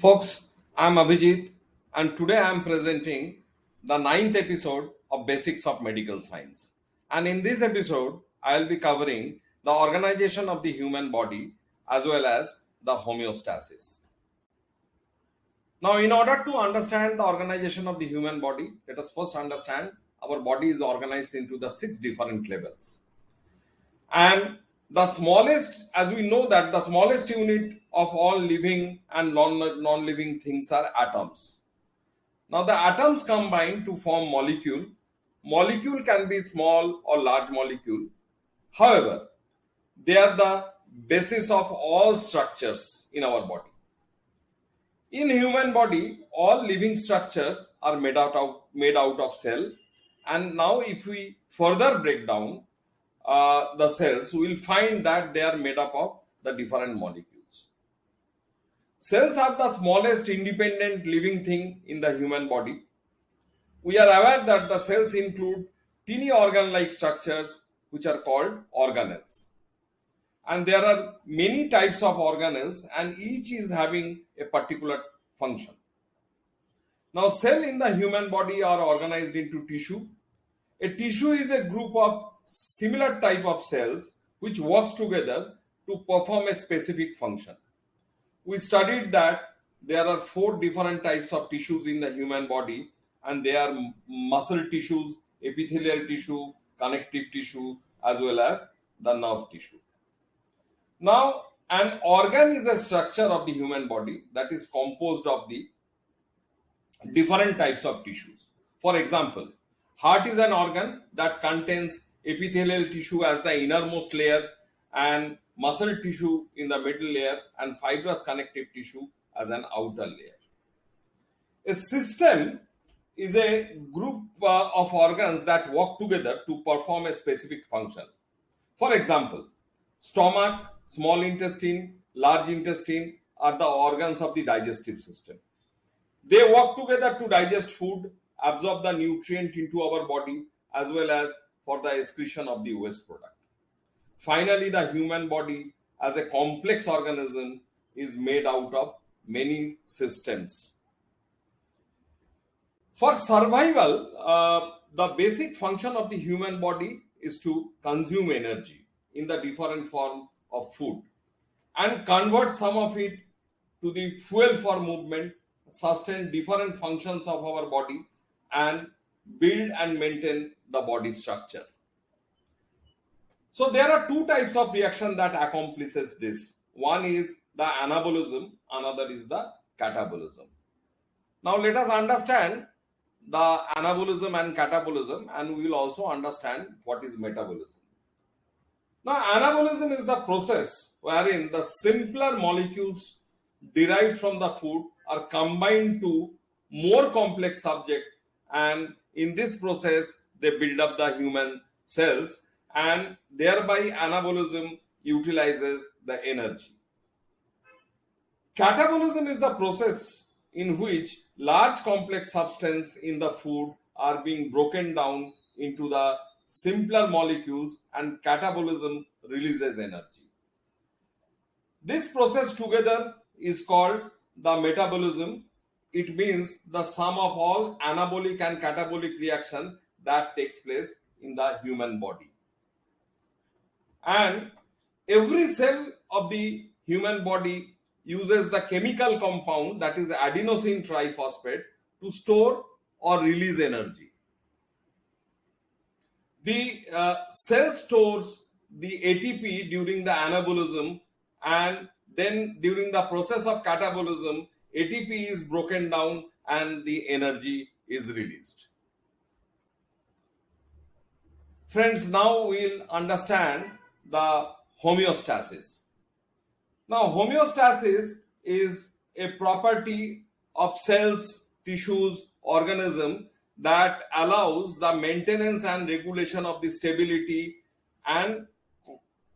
Folks, I'm Abhijit, and today I'm presenting the ninth episode of Basics of Medical Science. And in this episode, I'll be covering the organization of the human body as well as the homeostasis. Now, in order to understand the organization of the human body, let us first understand our body is organized into the six different levels. And the smallest, as we know that the smallest unit of all living and non, non-living things are atoms. Now the atoms combine to form molecule. Molecule can be small or large molecule. However, they are the basis of all structures in our body. In human body, all living structures are made out of made out of cell. And now if we further break down uh, the cells, we will find that they are made up of the different molecules. Cells are the smallest independent living thing in the human body. We are aware that the cells include teeny organ-like structures which are called organelles. And there are many types of organelles and each is having a particular function. Now cell in the human body are organized into tissue. A tissue is a group of similar type of cells which works together to perform a specific function we studied that there are four different types of tissues in the human body and they are muscle tissues, epithelial tissue, connective tissue as well as the nerve tissue. Now an organ is a structure of the human body that is composed of the different types of tissues. For example, heart is an organ that contains epithelial tissue as the innermost layer and muscle tissue in the middle layer and fibrous connective tissue as an outer layer. A system is a group uh, of organs that work together to perform a specific function. For example, stomach, small intestine, large intestine are the organs of the digestive system. They work together to digest food, absorb the nutrient into our body as well as for the excretion of the waste product. Finally, the human body as a complex organism is made out of many systems. For survival, uh, the basic function of the human body is to consume energy in the different form of food and convert some of it to the fuel for movement, sustain different functions of our body and build and maintain the body structure. So there are two types of reaction that accomplishes this. One is the anabolism, another is the catabolism. Now let us understand the anabolism and catabolism and we will also understand what is metabolism. Now anabolism is the process wherein the simpler molecules derived from the food are combined to more complex subject and in this process they build up the human cells and thereby anabolism utilizes the energy. Catabolism is the process in which large complex substance in the food are being broken down into the simpler molecules and catabolism releases energy. This process together is called the metabolism. It means the sum of all anabolic and catabolic reaction that takes place in the human body and every cell of the human body uses the chemical compound that is adenosine triphosphate to store or release energy. The uh, cell stores the ATP during the anabolism and then during the process of catabolism ATP is broken down and the energy is released. Friends, now we'll understand the homeostasis. Now, homeostasis is a property of cells, tissues, organism that allows the maintenance and regulation of the stability and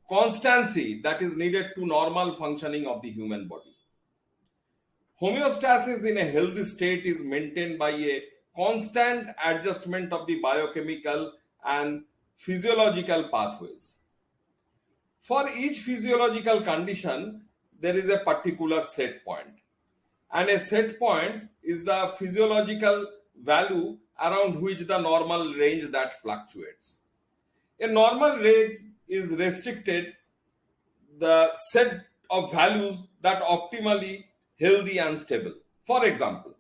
constancy that is needed to normal functioning of the human body. Homeostasis in a healthy state is maintained by a constant adjustment of the biochemical and physiological pathways. For each physiological condition, there is a particular set point. and a set point is the physiological value around which the normal range that fluctuates. A normal range is restricted the set of values that optimally healthy and stable. For example,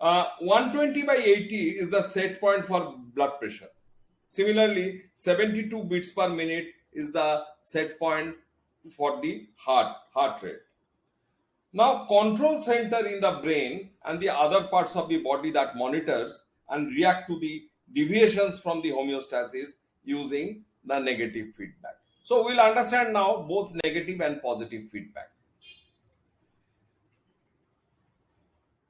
uh, 120 by 80 is the set point for blood pressure. Similarly, 72 beats per minute is the set point for the heart heart rate. Now, control center in the brain and the other parts of the body that monitors and react to the deviations from the homeostasis using the negative feedback. So, we'll understand now both negative and positive feedback.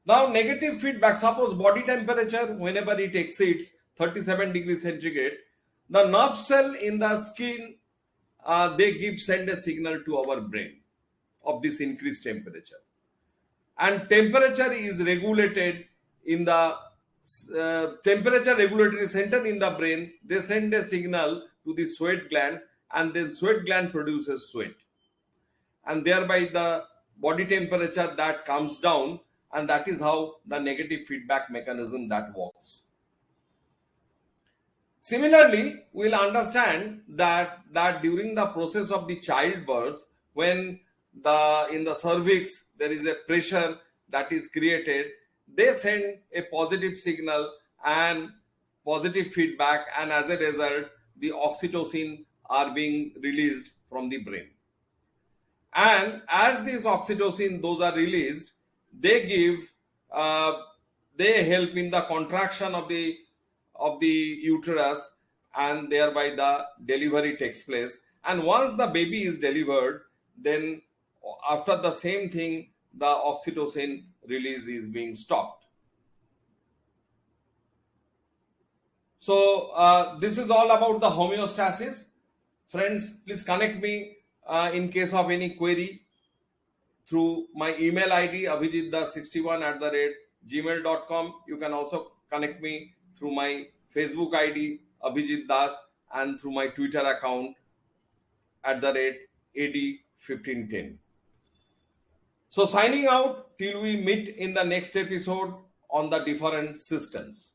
Now, negative feedback, suppose body temperature, whenever it exceeds 37 degrees centigrade, the nerve cell in the skin, uh, they give send a signal to our brain of this increased temperature. And temperature is regulated in the uh, temperature regulatory center in the brain. They send a signal to the sweat gland and then sweat gland produces sweat. And thereby the body temperature that comes down and that is how the negative feedback mechanism that works. Similarly, we'll understand that, that during the process of the childbirth, when the in the cervix there is a pressure that is created, they send a positive signal and positive feedback, and as a result, the oxytocin are being released from the brain. And as these oxytocin, those are released, they give uh, they help in the contraction of the of the uterus and thereby the delivery takes place. And once the baby is delivered then after the same thing the oxytocin release is being stopped. So uh, this is all about the homeostasis. Friends please connect me uh, in case of any query through my email ID abhijitdas61 at the rate gmail.com. You can also connect me through my Facebook ID Abhijit Das and through my Twitter account at the rate AD1510. So signing out till we meet in the next episode on the different systems.